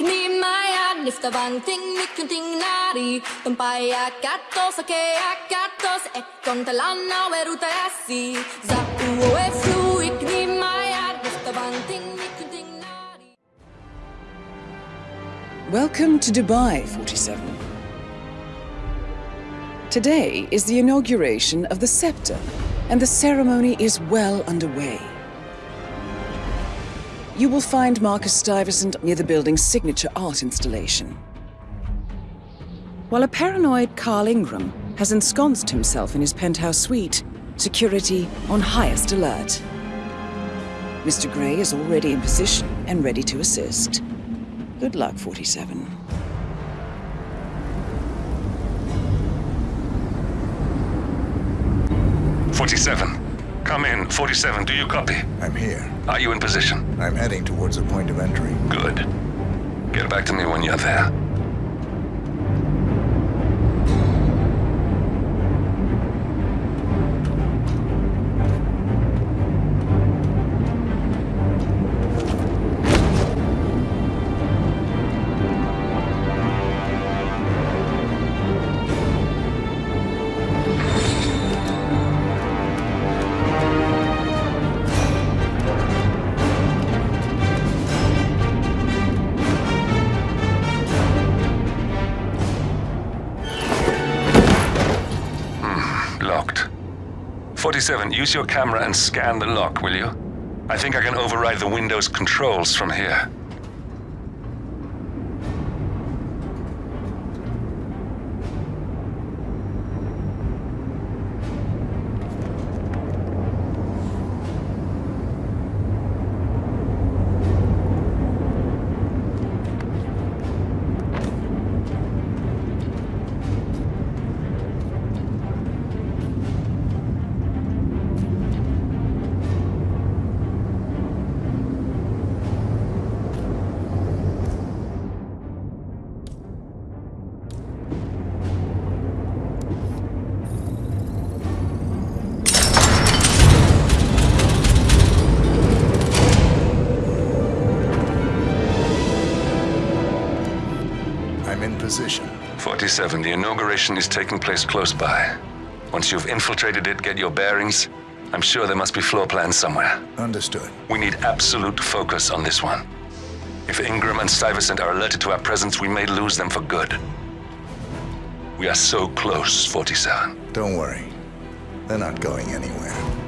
Ni maya nifta banting nikunting nari ake akatos e weruta ni maya nifta banting nikunting nari Welcome to Dubai, 47. Today is the inauguration of the scepter, and the ceremony is well underway. You will find Marcus Stuyvesant near the building's signature art installation. While a paranoid Carl Ingram has ensconced himself in his penthouse suite, security on highest alert. Mr. Grey is already in position and ready to assist. Good luck, 47. Forty-seven. Come in. Forty-seven, do you copy? I'm here. Are you in position? I'm heading towards the point of entry. Good. Get back to me when you're there. 47, use your camera and scan the lock, will you? I think I can override the Windows controls from here. Position. 47, the inauguration is taking place close by. Once you've infiltrated it, get your bearings. I'm sure there must be floor plans somewhere. Understood. We need absolute focus on this one. If Ingram and Stuyvesant are alerted to our presence, we may lose them for good. We are so close, 47. Don't worry. They're not going anywhere.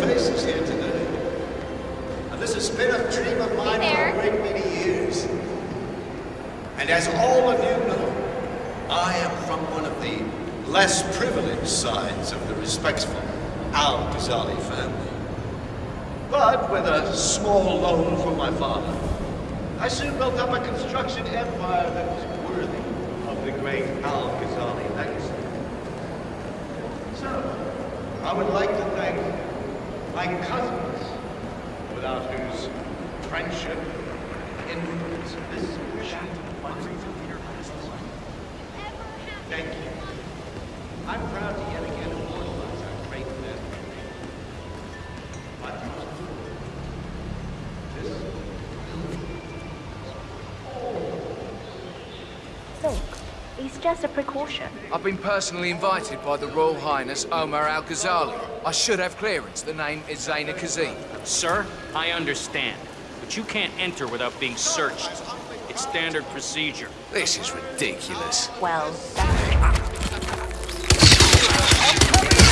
Faces here today. And this has been a dream of mine for a great many years. And as all of you know, I am from one of the less privileged sides of the respectful Al Ghazali family. But with a small loan from my father, I soon built up a construction empire that was worthy of the great Al Ghazali legacy. So, I would like to thank my cousins, without whose friendship, influence, this mission Thank you. I'm proud to yet again immortalize our great men. But this Look, it's just a precaution. I've been personally invited by the Royal Highness Omar Al Ghazali. I should have clearance. The name is Zaina Kazim. Sir, I understand, but you can't enter without being searched. It's standard procedure. This is ridiculous. Well, that's I'm ah. coming